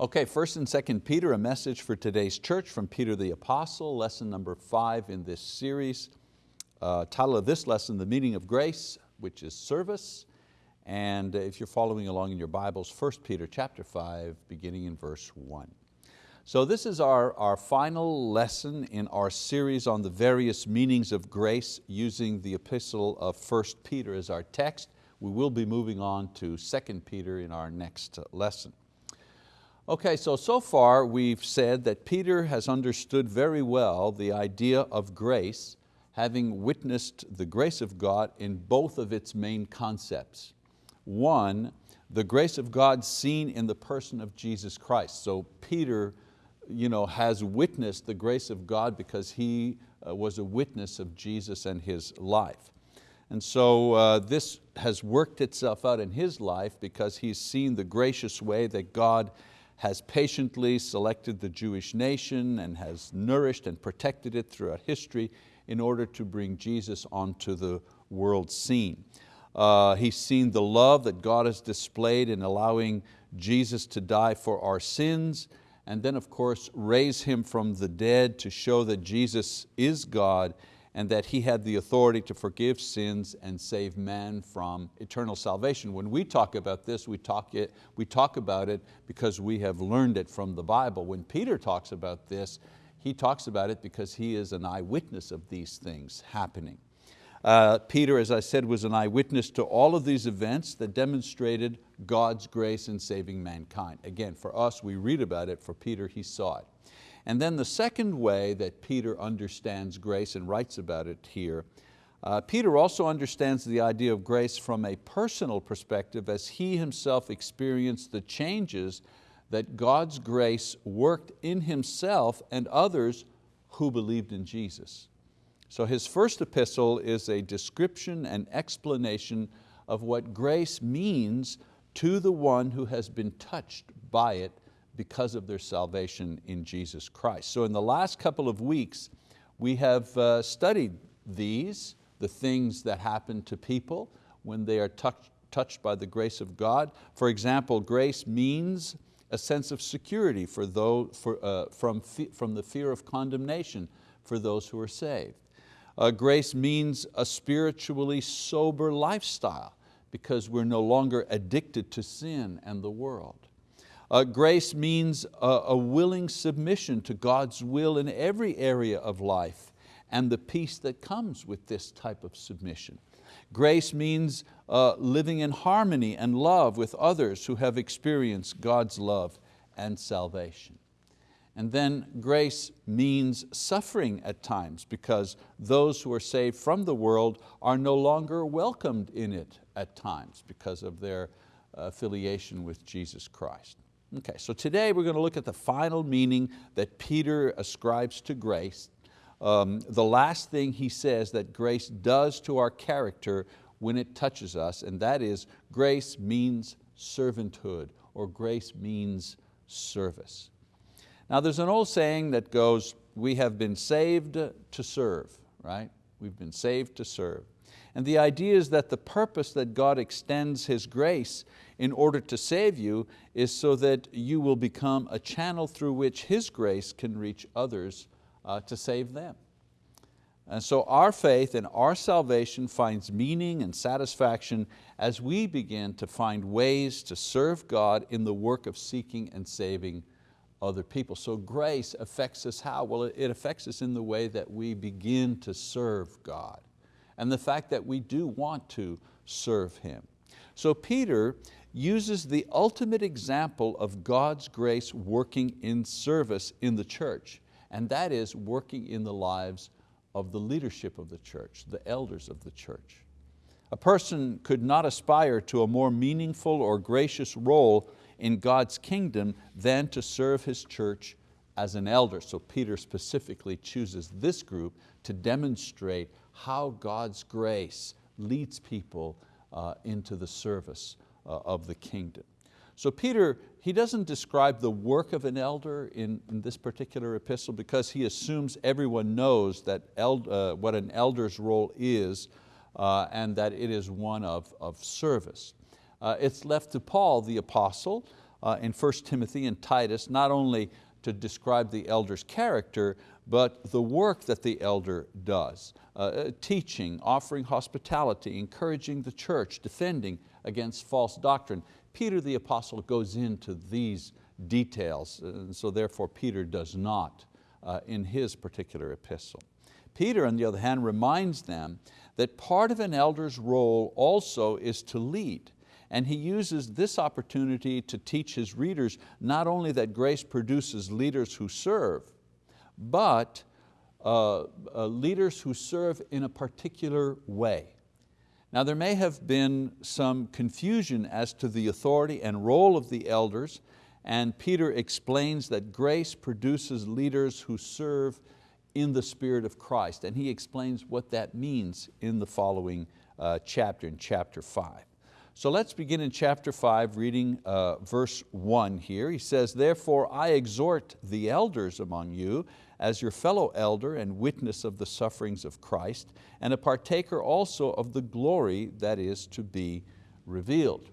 Okay, first and second Peter, a message for today's church from Peter the Apostle, lesson number five in this series. Uh, title of this lesson, The Meaning of Grace, which is service. And if you're following along in your Bibles, 1 Peter chapter five, beginning in verse one. So this is our, our final lesson in our series on the various meanings of grace using the epistle of 1 Peter as our text. We will be moving on to 2 Peter in our next lesson. Okay, so, so far we've said that Peter has understood very well the idea of grace, having witnessed the grace of God in both of its main concepts. One, the grace of God seen in the person of Jesus Christ. So Peter you know, has witnessed the grace of God because he uh, was a witness of Jesus and his life. And so uh, this has worked itself out in his life because he's seen the gracious way that God has patiently selected the Jewish nation and has nourished and protected it throughout history in order to bring Jesus onto the world scene. Uh, he's seen the love that God has displayed in allowing Jesus to die for our sins and then of course raise Him from the dead to show that Jesus is God and that He had the authority to forgive sins and save man from eternal salvation. When we talk about this, we talk, it, we talk about it because we have learned it from the Bible. When Peter talks about this, he talks about it because he is an eyewitness of these things happening. Uh, Peter, as I said, was an eyewitness to all of these events that demonstrated God's grace in saving mankind. Again, for us, we read about it, for Peter, he saw it. And then the second way that Peter understands grace and writes about it here, uh, Peter also understands the idea of grace from a personal perspective as he himself experienced the changes that God's grace worked in himself and others who believed in Jesus. So his first epistle is a description and explanation of what grace means to the one who has been touched by it because of their salvation in Jesus Christ. So in the last couple of weeks, we have uh, studied these, the things that happen to people when they are touch, touched by the grace of God. For example, grace means a sense of security for those, for, uh, from, from the fear of condemnation for those who are saved. Uh, grace means a spiritually sober lifestyle because we're no longer addicted to sin and the world. Uh, grace means a, a willing submission to God's will in every area of life and the peace that comes with this type of submission. Grace means uh, living in harmony and love with others who have experienced God's love and salvation. And then grace means suffering at times because those who are saved from the world are no longer welcomed in it at times because of their affiliation with Jesus Christ. Okay, so today we're going to look at the final meaning that Peter ascribes to grace. Um, the last thing he says that grace does to our character when it touches us, and that is grace means servanthood, or grace means service. Now there's an old saying that goes, we have been saved to serve, right? We've been saved to serve. And the idea is that the purpose that God extends His grace in order to save you is so that you will become a channel through which His grace can reach others uh, to save them. And so our faith and our salvation finds meaning and satisfaction as we begin to find ways to serve God in the work of seeking and saving other people. So grace affects us how? Well, it affects us in the way that we begin to serve God and the fact that we do want to serve Him. So Peter uses the ultimate example of God's grace working in service in the church, and that is working in the lives of the leadership of the church, the elders of the church. A person could not aspire to a more meaningful or gracious role in God's kingdom than to serve His church as an elder. So Peter specifically chooses this group to demonstrate how God's grace leads people uh, into the service of the kingdom. So Peter, he doesn't describe the work of an elder in, in this particular epistle because he assumes everyone knows that eld, uh, what an elder's role is uh, and that it is one of, of service. Uh, it's left to Paul, the apostle, uh, in 1 Timothy and Titus, not only to describe the elder's character, but the work that the elder does. Uh, uh, teaching, offering hospitality, encouraging the church, defending against false doctrine. Peter the apostle goes into these details, and so therefore Peter does not uh, in his particular epistle. Peter, on the other hand, reminds them that part of an elder's role also is to lead. And he uses this opportunity to teach his readers not only that grace produces leaders who serve, but uh, uh, leaders who serve in a particular way. Now there may have been some confusion as to the authority and role of the elders, and Peter explains that grace produces leaders who serve in the Spirit of Christ, and he explains what that means in the following uh, chapter, in chapter five. So let's begin in chapter five, reading uh, verse one here. He says, therefore I exhort the elders among you as your fellow elder and witness of the sufferings of Christ, and a partaker also of the glory that is to be revealed.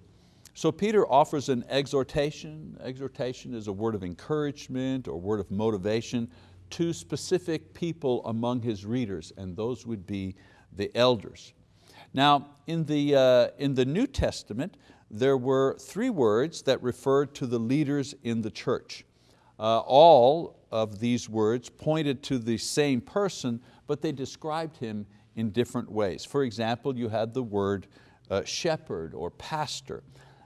So Peter offers an exhortation. Exhortation is a word of encouragement or word of motivation to specific people among his readers, and those would be the elders. Now, in the, uh, in the New Testament, there were three words that referred to the leaders in the church. Uh, all of these words pointed to the same person, but they described him in different ways. For example, you had the word uh, shepherd or pastor.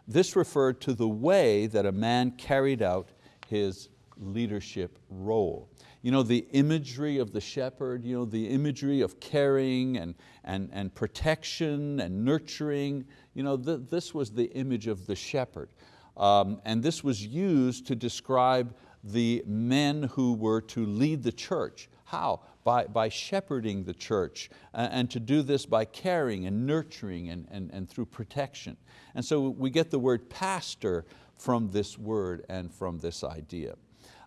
This referred to the way that a man carried out his leadership role. You know, the imagery of the shepherd, you know, the imagery of caring and, and, and protection and nurturing, you know, th this was the image of the shepherd. Um, and this was used to describe the men who were to lead the church. How? By, by shepherding the church and to do this by caring and nurturing and, and, and through protection. And so we get the word pastor from this word and from this idea.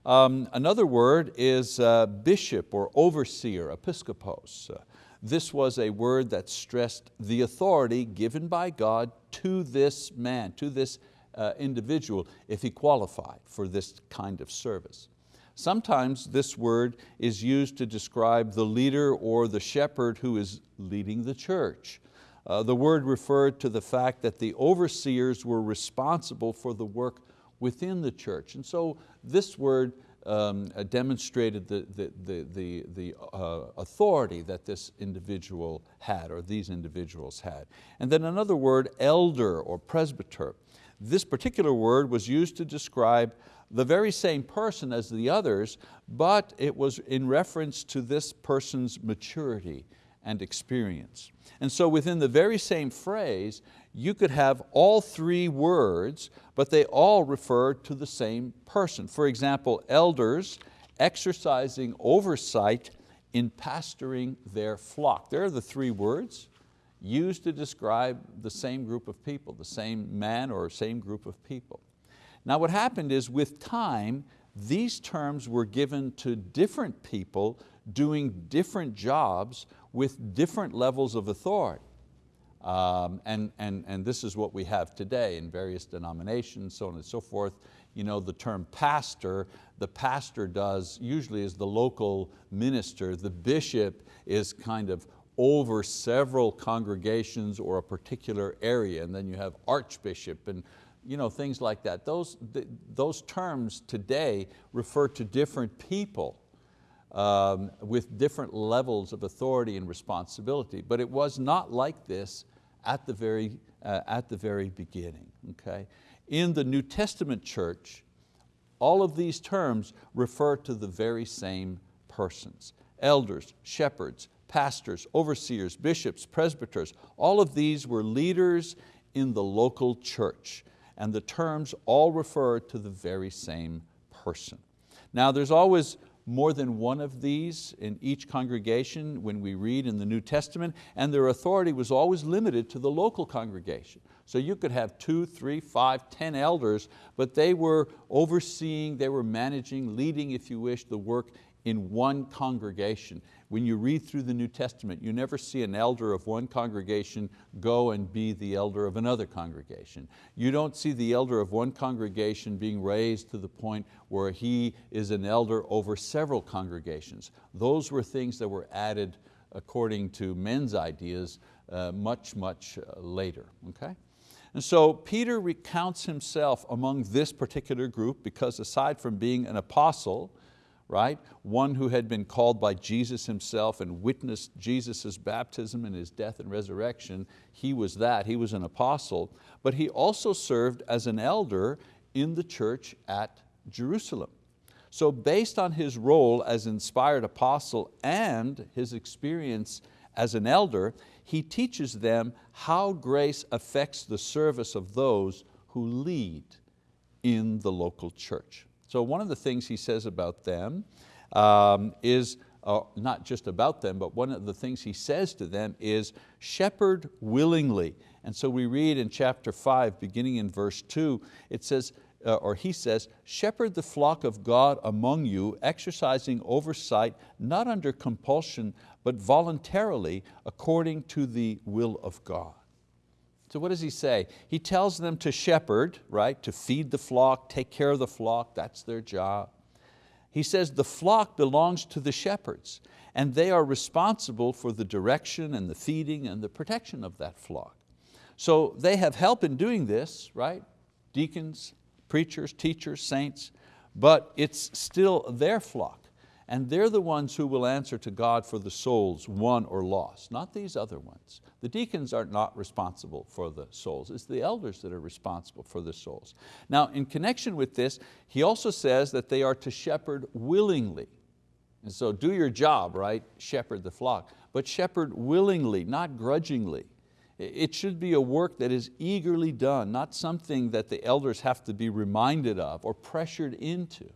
Um, another word is uh, bishop or overseer, episkopos. Uh, this was a word that stressed the authority given by God to this man, to this uh, individual if he qualified for this kind of service. Sometimes this word is used to describe the leader or the shepherd who is leading the church. Uh, the word referred to the fact that the overseers were responsible for the work within the church. And so this word um, uh, demonstrated the, the, the, the, the uh, authority that this individual had or these individuals had. And then another word, elder or presbyter. This particular word was used to describe the very same person as the others, but it was in reference to this person's maturity and experience. And so within the very same phrase, you could have all three words, but they all refer to the same person. For example, elders exercising oversight in pastoring their flock. There are the three words used to describe the same group of people, the same man or same group of people. Now what happened is with time, these terms were given to different people doing different jobs with different levels of authority. Um, and, and, and this is what we have today in various denominations, so on and so forth. You know, the term pastor, the pastor does, usually is the local minister, the bishop is kind of over several congregations or a particular area, and then you have archbishop and you know, things like that. Those, those terms today refer to different people um, with different levels of authority and responsibility, but it was not like this at the very, uh, at the very beginning. Okay? In the New Testament church, all of these terms refer to the very same persons. Elders, shepherds, pastors, overseers, bishops, presbyters, all of these were leaders in the local church and the terms all refer to the very same person. Now there's always more than one of these in each congregation when we read in the New Testament, and their authority was always limited to the local congregation. So you could have two, three, five, ten elders, but they were overseeing, they were managing, leading, if you wish, the work in one congregation. When you read through the New Testament, you never see an elder of one congregation go and be the elder of another congregation. You don't see the elder of one congregation being raised to the point where he is an elder over several congregations. Those were things that were added according to men's ideas uh, much, much uh, later. Okay? And so Peter recounts himself among this particular group because aside from being an apostle, right, one who had been called by Jesus himself and witnessed Jesus' baptism and His death and resurrection, he was that, he was an apostle, but he also served as an elder in the church at Jerusalem. So based on his role as inspired apostle and his experience as an elder, he teaches them how grace affects the service of those who lead in the local church. So one of the things he says about them um, is, uh, not just about them, but one of the things he says to them is, shepherd willingly. And so we read in chapter five, beginning in verse two, it says, uh, or he says, shepherd the flock of God among you, exercising oversight, not under compulsion, but voluntarily, according to the will of God. So what does he say? He tells them to shepherd, right? To feed the flock, take care of the flock, that's their job. He says the flock belongs to the shepherds and they are responsible for the direction and the feeding and the protection of that flock. So they have help in doing this, right? Deacons, preachers, teachers, saints, but it's still their flock. And they're the ones who will answer to God for the souls won or lost, not these other ones. The deacons are not responsible for the souls. It's the elders that are responsible for the souls. Now in connection with this, he also says that they are to shepherd willingly. And so do your job, right? Shepherd the flock. But shepherd willingly, not grudgingly. It should be a work that is eagerly done, not something that the elders have to be reminded of or pressured into.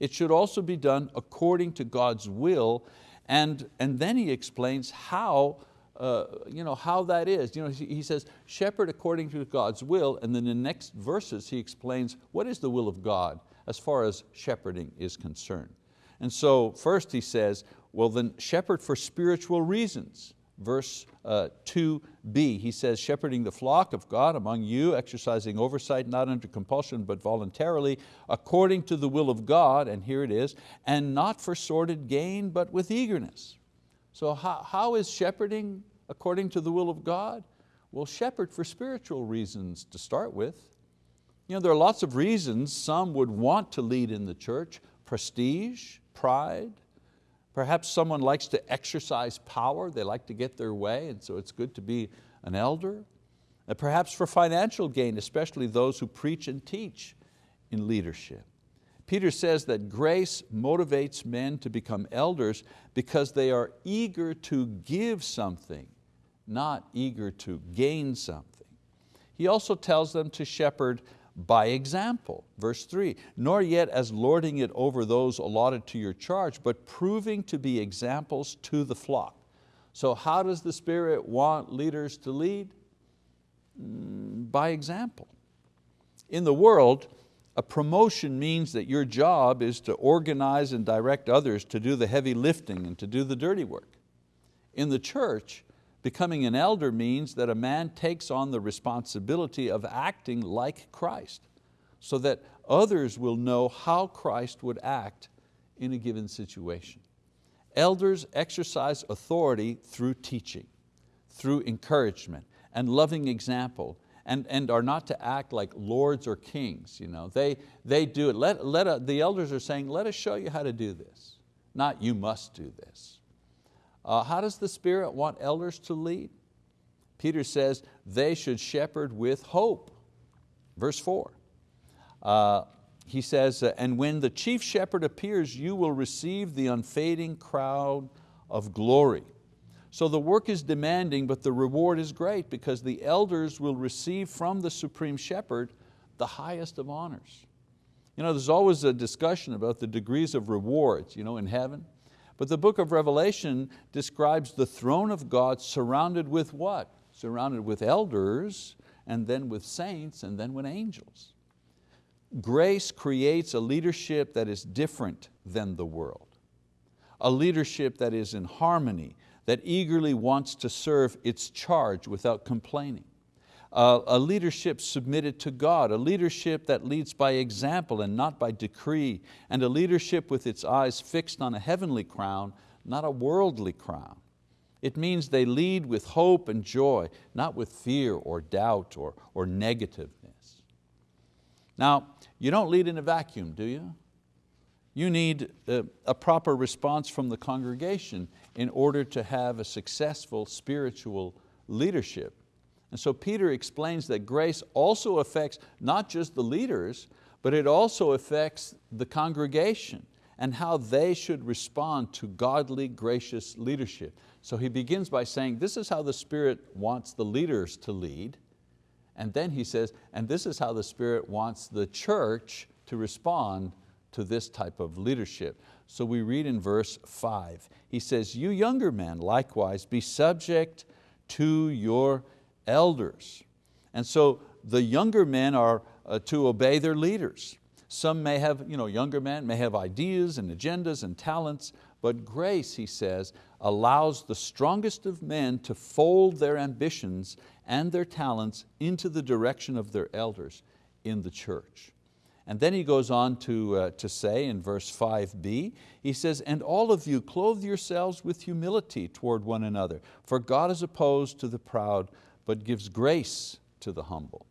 It should also be done according to God's will and, and then he explains how, uh, you know, how that is. You know, he, says, shepherd according to God's will, and then in the next verses he explains what is the will of God as far as shepherding is concerned. And so first he says, well then shepherd for spiritual reasons verse uh, 2b, he says, shepherding the flock of God among you, exercising oversight not under compulsion but voluntarily, according to the will of God, and here it is, and not for sordid gain but with eagerness. So how, how is shepherding according to the will of God? Well, shepherd for spiritual reasons to start with. You know, there are lots of reasons some would want to lead in the church, prestige, pride, Perhaps someone likes to exercise power, they like to get their way, and so it's good to be an elder. And perhaps for financial gain, especially those who preach and teach in leadership. Peter says that grace motivates men to become elders because they are eager to give something, not eager to gain something. He also tells them to shepherd by example. Verse three, nor yet as lording it over those allotted to your charge, but proving to be examples to the flock. So how does the Spirit want leaders to lead? Mm, by example. In the world, a promotion means that your job is to organize and direct others to do the heavy lifting and to do the dirty work. In the church, Becoming an elder means that a man takes on the responsibility of acting like Christ so that others will know how Christ would act in a given situation. Elders exercise authority through teaching, through encouragement and loving example and, and are not to act like lords or kings. You know, they, they do it. Let, let a, the elders are saying, let us show you how to do this, not you must do this. Uh, how does the Spirit want elders to lead? Peter says they should shepherd with hope. Verse four. Uh, he says, uh, and when the chief shepherd appears, you will receive the unfading crown of glory. So the work is demanding, but the reward is great because the elders will receive from the supreme shepherd the highest of honors. You know, there's always a discussion about the degrees of rewards you know, in heaven. But the book of Revelation describes the throne of God surrounded with what? Surrounded with elders, and then with saints, and then with angels. Grace creates a leadership that is different than the world. a leadership that is in harmony, that eagerly wants to serve its charge without complaining. A leadership submitted to God, a leadership that leads by example and not by decree, and a leadership with its eyes fixed on a heavenly crown, not a worldly crown. It means they lead with hope and joy, not with fear or doubt or, or negativeness. Now, you don't lead in a vacuum, do you? You need a, a proper response from the congregation in order to have a successful spiritual leadership. And so Peter explains that grace also affects not just the leaders, but it also affects the congregation and how they should respond to godly, gracious leadership. So he begins by saying, this is how the Spirit wants the leaders to lead. And then he says, and this is how the Spirit wants the church to respond to this type of leadership. So we read in verse five, he says, you younger men likewise be subject to your elders. And so the younger men are uh, to obey their leaders. Some may have, you know, younger men may have ideas and agendas and talents, but grace, he says, allows the strongest of men to fold their ambitions and their talents into the direction of their elders in the church. And then he goes on to, uh, to say in verse 5b, he says, and all of you clothe yourselves with humility toward one another, for God is opposed to the proud, but gives grace to the humble.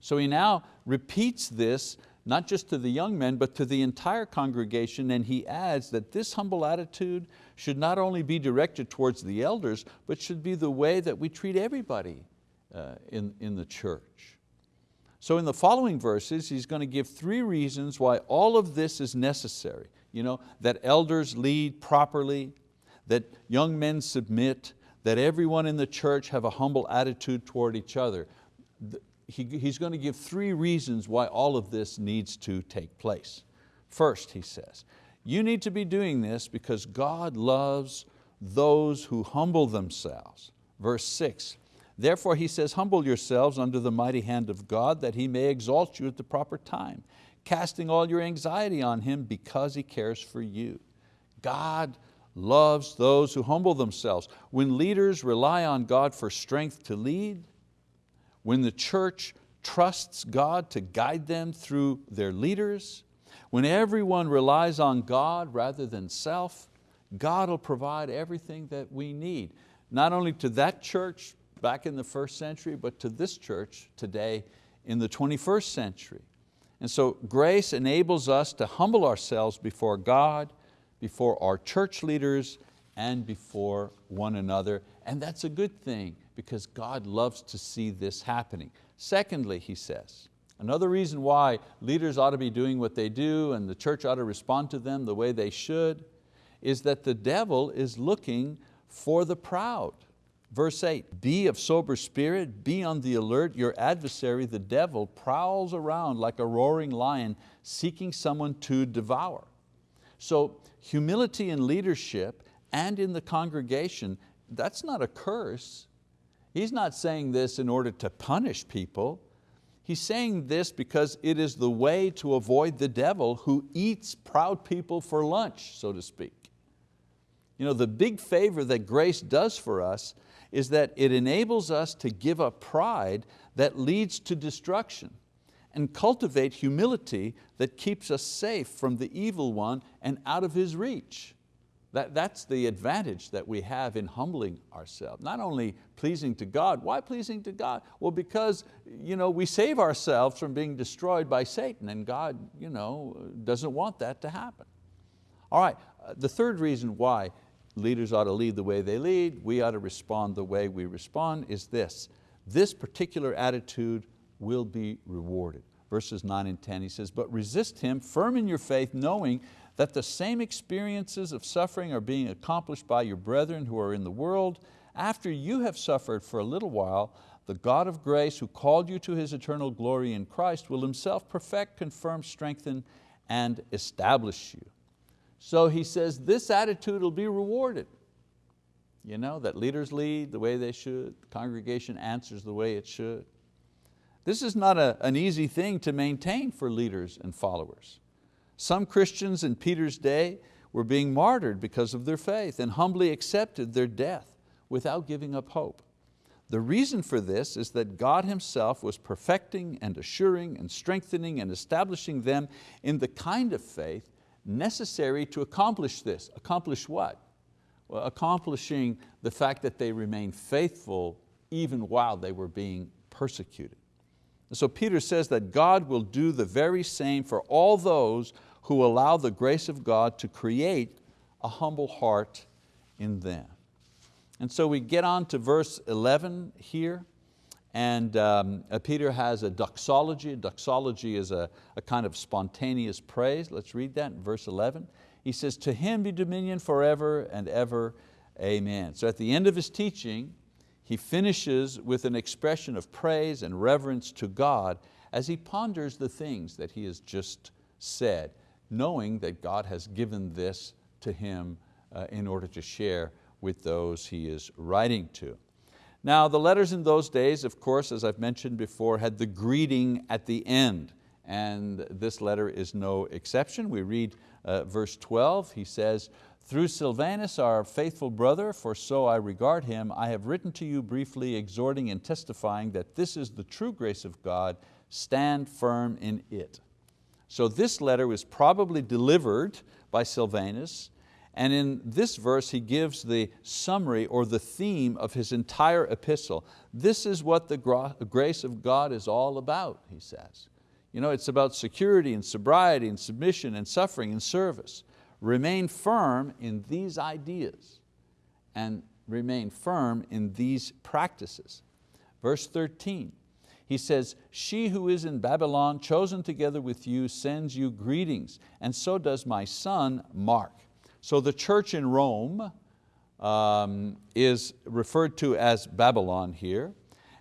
So he now repeats this, not just to the young men, but to the entire congregation, and he adds that this humble attitude should not only be directed towards the elders, but should be the way that we treat everybody uh, in, in the church. So in the following verses, he's going to give three reasons why all of this is necessary. You know, that elders lead properly, that young men submit, that everyone in the church have a humble attitude toward each other. He, he's going to give three reasons why all of this needs to take place. First, he says, you need to be doing this because God loves those who humble themselves. Verse six, Therefore he says, humble yourselves under the mighty hand of God that He may exalt you at the proper time, casting all your anxiety on Him because He cares for you. God loves those who humble themselves. When leaders rely on God for strength to lead, when the church trusts God to guide them through their leaders, when everyone relies on God rather than self, God will provide everything that we need, not only to that church, back in the first century, but to this church today in the 21st century. And so grace enables us to humble ourselves before God, before our church leaders, and before one another. And that's a good thing because God loves to see this happening. Secondly, he says, another reason why leaders ought to be doing what they do and the church ought to respond to them the way they should is that the devil is looking for the proud. Verse eight, be of sober spirit, be on the alert, your adversary, the devil, prowls around like a roaring lion seeking someone to devour. So humility in leadership and in the congregation, that's not a curse. He's not saying this in order to punish people. He's saying this because it is the way to avoid the devil who eats proud people for lunch, so to speak. You know, the big favor that grace does for us is that it enables us to give up pride that leads to destruction and cultivate humility that keeps us safe from the evil one and out of his reach. That, that's the advantage that we have in humbling ourselves. Not only pleasing to God, why pleasing to God? Well, because you know, we save ourselves from being destroyed by Satan and God you know, doesn't want that to happen. All right, uh, the third reason why leaders ought to lead the way they lead, we ought to respond the way we respond, is this. This particular attitude will be rewarded. Verses nine and 10, he says, but resist him, firm in your faith, knowing that the same experiences of suffering are being accomplished by your brethren who are in the world. After you have suffered for a little while, the God of grace who called you to His eternal glory in Christ will Himself perfect, confirm, strengthen, and establish you. So he says this attitude will be rewarded. You know, that leaders lead the way they should, the congregation answers the way it should. This is not a, an easy thing to maintain for leaders and followers. Some Christians in Peter's day were being martyred because of their faith and humbly accepted their death without giving up hope. The reason for this is that God Himself was perfecting and assuring and strengthening and establishing them in the kind of faith necessary to accomplish this. Accomplish what? Well, accomplishing the fact that they remained faithful even while they were being persecuted. So Peter says that God will do the very same for all those who allow the grace of God to create a humble heart in them. And so we get on to verse 11 here, and um, uh, Peter has a doxology. A doxology is a, a kind of spontaneous praise. Let's read that in verse 11. He says, to him be dominion forever and ever, amen. So at the end of his teaching, he finishes with an expression of praise and reverence to God as he ponders the things that he has just said, knowing that God has given this to him uh, in order to share with those he is writing to. Now the letters in those days, of course, as I've mentioned before, had the greeting at the end, and this letter is no exception. We read uh, verse 12, he says, through Silvanus, our faithful brother, for so I regard him, I have written to you briefly, exhorting and testifying that this is the true grace of God, stand firm in it. So this letter was probably delivered by Silvanus, and in this verse he gives the summary or the theme of his entire epistle. This is what the grace of God is all about, he says. You know, it's about security and sobriety and submission and suffering and service. Remain firm in these ideas and remain firm in these practices. Verse 13, he says, she who is in Babylon, chosen together with you, sends you greetings, and so does my son, Mark. So the church in Rome um, is referred to as Babylon here,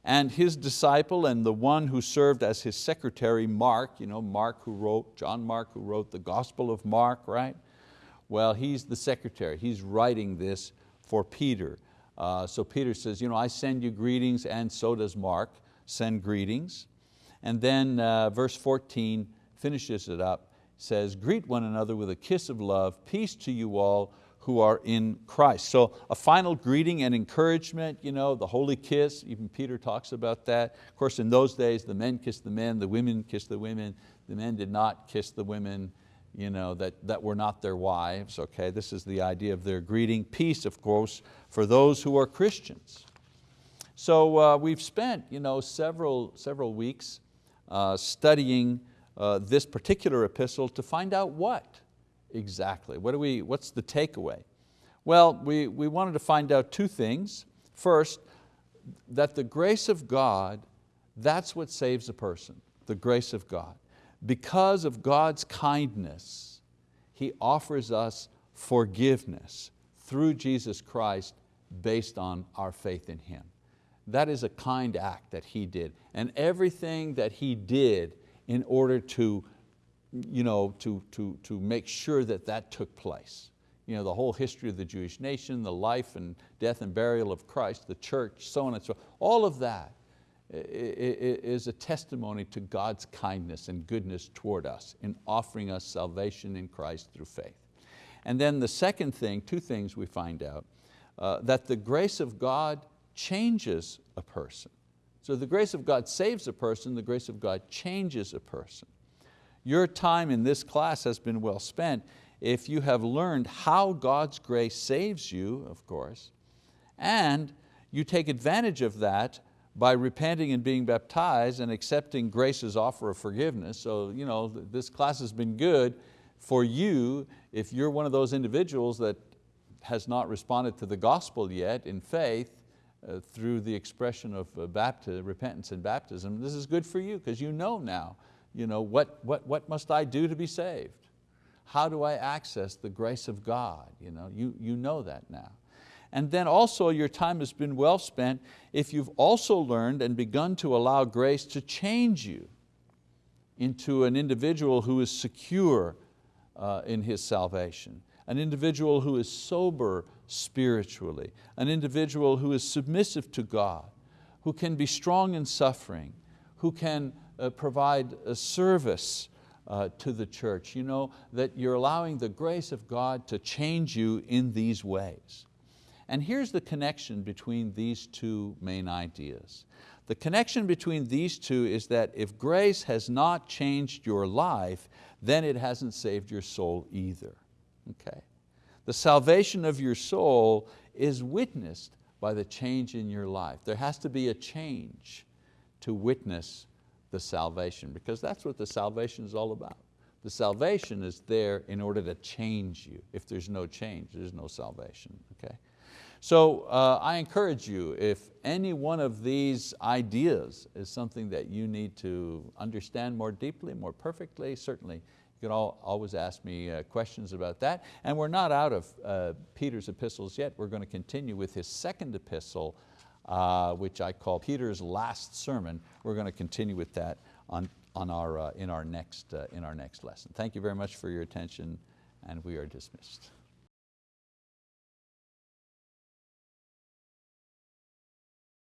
and his disciple and the one who served as his secretary, Mark, you know, Mark who wrote, John Mark who wrote the Gospel of Mark, right? Well, he's the secretary. He's writing this for Peter. Uh, so Peter says, you know, I send you greetings and so does Mark, send greetings. And then uh, verse 14 finishes it up, says, greet one another with a kiss of love, peace to you all who are in Christ. So a final greeting and encouragement, you know, the holy kiss, even Peter talks about that. Of course, in those days, the men kissed the men, the women kissed the women. The men did not kiss the women you know, that, that were not their wives. Okay? This is the idea of their greeting. Peace, of course, for those who are Christians. So uh, we've spent you know, several, several weeks uh, studying uh, this particular epistle to find out what exactly, what do we, what's the takeaway? Well, we, we wanted to find out two things. First, that the grace of God, that's what saves a person, the grace of God because of God's kindness, He offers us forgiveness through Jesus Christ based on our faith in Him. That is a kind act that He did. And everything that He did in order to, you know, to, to, to make sure that that took place. You know, the whole history of the Jewish nation, the life and death and burial of Christ, the church, so on and so on. All of that is a testimony to God's kindness and goodness toward us in offering us salvation in Christ through faith. And then the second thing, two things we find out, uh, that the grace of God changes a person. So the grace of God saves a person, the grace of God changes a person. Your time in this class has been well spent if you have learned how God's grace saves you, of course, and you take advantage of that by repenting and being baptized and accepting grace's offer of forgiveness. So you know, this class has been good for you if you're one of those individuals that has not responded to the gospel yet in faith uh, through the expression of uh, baptism, repentance and baptism. This is good for you because you know now, you know, what, what, what must I do to be saved? How do I access the grace of God? You know, you, you know that now. And then also your time has been well spent if you've also learned and begun to allow grace to change you into an individual who is secure uh, in his salvation, an individual who is sober spiritually, an individual who is submissive to God, who can be strong in suffering, who can uh, provide a service uh, to the church, you know, that you're allowing the grace of God to change you in these ways. And here's the connection between these two main ideas. The connection between these two is that if grace has not changed your life, then it hasn't saved your soul either. Okay? The salvation of your soul is witnessed by the change in your life. There has to be a change to witness the salvation because that's what the salvation is all about. The salvation is there in order to change you. If there's no change, there's no salvation. Okay? So uh, I encourage you, if any one of these ideas is something that you need to understand more deeply, more perfectly, certainly you can all, always ask me uh, questions about that. And we're not out of uh, Peter's epistles yet. We're going to continue with his second epistle, uh, which I call Peter's last sermon. We're going to continue with that on, on our, uh, in, our next, uh, in our next lesson. Thank you very much for your attention and we are dismissed.